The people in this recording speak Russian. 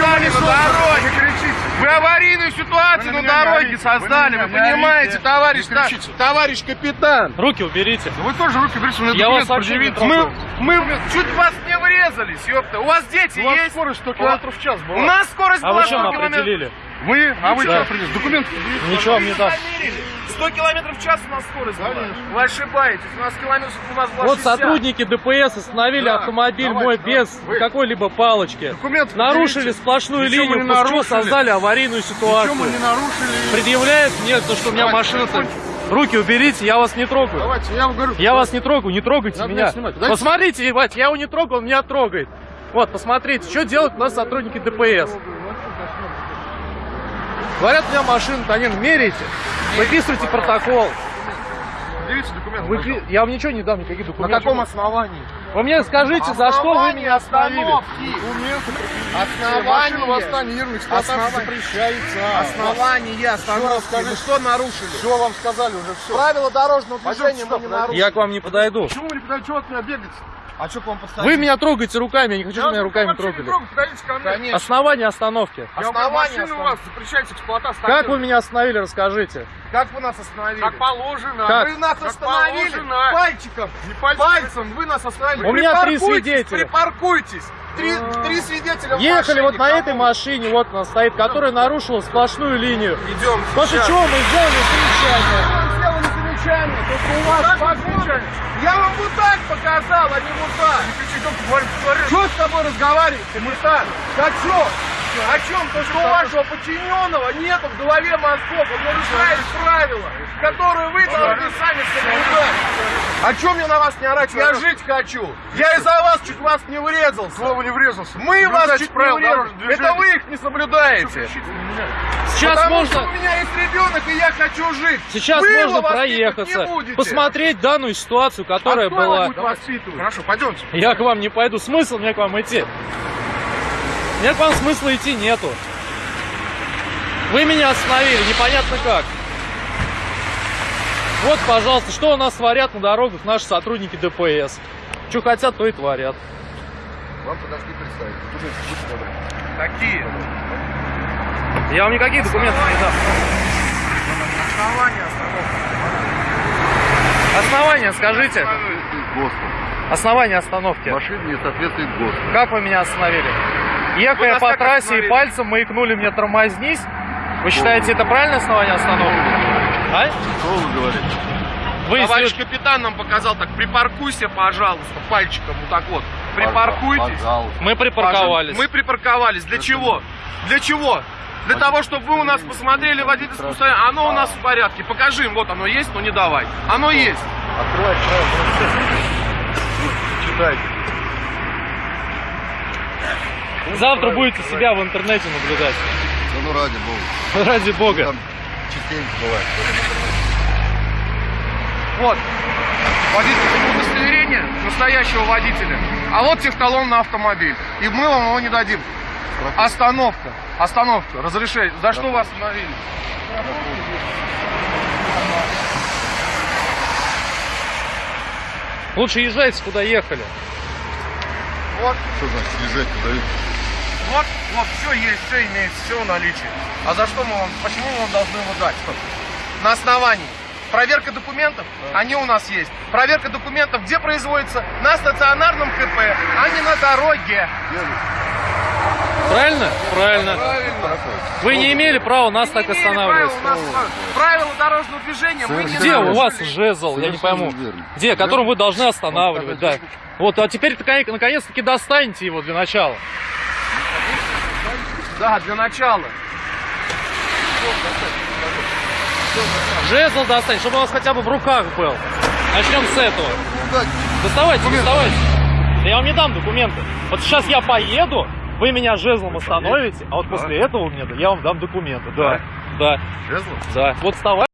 создали на дороге. Вы аварийную ситуацию Вы на дороге создали. Вы Вы понимаете, товарищ, товарищ капитан? Руки уберите. Вы тоже руки берите, у меня Я документ вас трогаю. Мы, мы чуть вас не врезались, ёпта. У вас дети У вас есть? скорость 100 км в час была. У нас скорость А была вы 100 чем километров. определили? Вы? А вы Да. что определили? Документы предъявите. Ничего вам не даст. 100 километров в час у нас скорость была. Вы ошибаетесь. У нас километров у нас была Вот 60. сотрудники ДПС остановили Да, автомобиль давайте, мой давайте. без Вы- какой-либо палочки. Документы Нарушили предъявите. сплошную Ничего линию, после чего нарушили. создали аварийную Ничего мы ситуацию. не нарушили. Предъявляет мне то, что у меня Давайте, машина... телефончик. Руки уберите, я вас не трогаю. Давайте, я вам говорю. Я вас не трогаю, не трогайте Надо меня. меня Посмотрите, ебать, я его не трогал, он меня трогает. Вот, посмотрите, что делают у нас сотрудники ДПС. Говорят, у меня машина, Танин, меряйте, выписывайте протокол. Предъявите документы. Вы- пожалуйста. я вам ничего не дам, никаких На документов. каком основании? Вы мне скажите, за что вы меня остановили? Документы. Основание. Машина в Астане, Ермак, эксплуатация Основание. запрещается. Основание остановки. Вы что нарушили? Все вам сказали уже, все. Правила дорожного движения мы не нарушили. Я к вам не подойду. Почему вы не подойдете? Чего от меня бегать? А что к вам подставили? Вы меня трогаете руками, я не хочу, чтобы меня руками трогали. Подойдите ко мне. Конечно. Основание остановки. Я Основание у вас запрещается эксплуатация. Как вы меня остановили, расскажите. Как вы нас остановили? Как положено. Как? Вы нас Как остановили положено. пальчиком. Не пальцем. Пальцем вы нас остановили. У меня три свидетеля. Припаркуйтесь. Три, три свидетеля в Ехали машине. вот на Кого? этой машине, вот она стоит, которая нарушила сплошную линию. Идем. После сейчас. чего мы сделали замечание. Замечание, только у вас замечание. Я вам вот так показал, а не вот так. Что с тобой разговаривать, капитан? О чем? О чем? То, что у вашего подчиненного нет в голове мозгов, он нарушает правила, которые вы должны сами соблюдать. О чем мне на вас не орать? Я жить хочу. Я из-за вас чуть вас не врезался. Слово не врезался. Мы вас Соблюдайте чуть не врезали. Это вы их не соблюдаете. Сейчас Потому можно, что у меня есть ребенок, и я хочу жить. сейчас Вы можно проехаться, посмотреть данную ситуацию, которая а была. Хорошо, пойдемте. Я к вам не пойду. Смысл мне к вам идти? Мне к вам смысла идти нету. Вы меня остановили, непонятно как. Вот, пожалуйста, что у нас творят на дорогах наши сотрудники ДПС. Что хотят, то и творят. Вам подошли представить. Какие? Я вам никаких документов не дам. Основания остановки. Основание скажите. Основание остановки. Машина не соответствует ГОСТу. Как вы меня остановили? Ехая по трассе остановили? и пальцем маякнули мне тормознись. Вы считаете, это правильное основание остановки? А? Что вы говорите? Вы Товарищ если- капитан нам показал так, припаркуйся, пожалуйста, пальчиком вот так вот. Припаркуйтесь. Пожалуйста. Мы припарковались. Мы припарковались. Для чего? Для чего? Для того, чтобы вы у нас посмотрели водительское удостоверение. Оно у нас в порядке. Покажи им, вот оно есть, но не давай. Оно есть. Открывайте Читайте. Завтра будете себя в интернете наблюдать. Да ну ради бога. Ради бога. Частенько бывает. Вот. Водительское удостоверение настоящего водителя. А вот техталон на автомобиль. И мы вам его не дадим. Остановка. Остановка. Разрешение. За что вас остановили? Лучше езжайте, куда ехали. Вот. Что значит езжать туда? Вот, вот, все есть, все имеется, все в наличии. А за что мы вам, почему мы вам должны его дать? На основании. Проверка документов, они у нас есть. Проверка документов где производится? На стационарном КП, а не на дороге. Правильно? Правильно. Вы не имели права нас так Не имели останавливать. права у нас правила дорожного движения мы не Где у вас жезл, я не Совершенно пойму. верно. Где, которым вы должны останавливать, да. Вот, а теперь наконец-таки достаньте его для начала. Да, для начала. Жезл достаньте, чтобы у вас хотя бы в руках был. Начнем с этого. Доставайте, доставайте. Да я вам не дам документы. Вот сейчас я поеду, вы меня жезлом остановите, а вот после этого мне я вам дам документы. Да, да, Жезлом? да. Вот вставай.